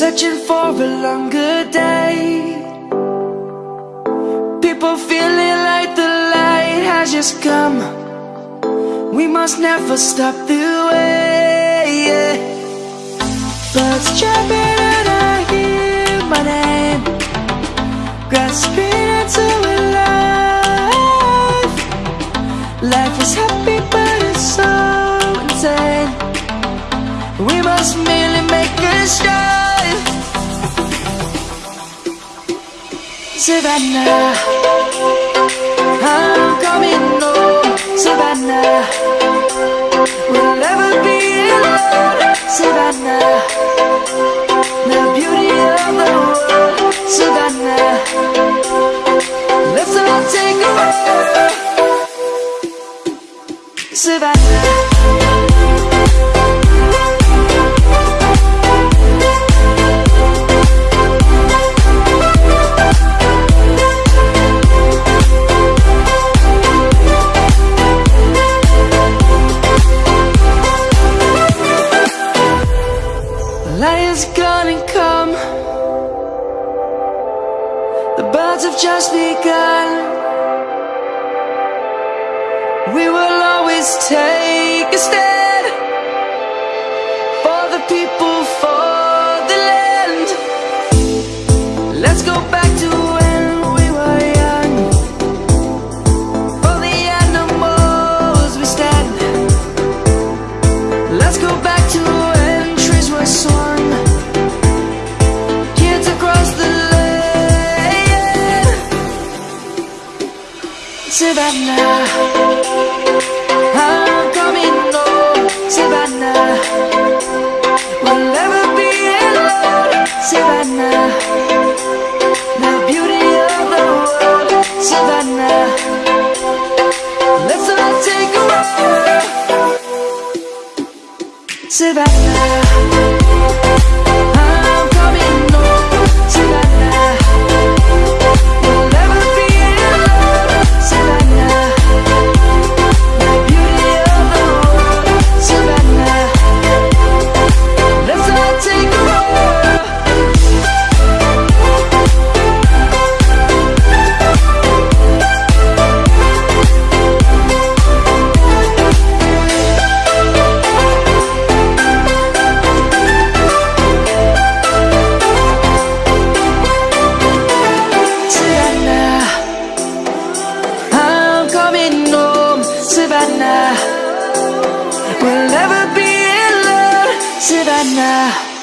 Searching for a longer day. People feeling like the light has just come. We must never stop the way yeah. Birds chirping and I hear my name. Grasping into a life. Life is happy but it's so insane. We must make Savannah, I'm coming home, Savannah. We'll never be alone, Savannah. The beauty of the world, Savannah. Let's all take a walk, Savannah. The birds have just begun. We will always take a stand For the people, for the land. Let's go back to when we were young. For the animals we stand. Let's go back now. Savannah.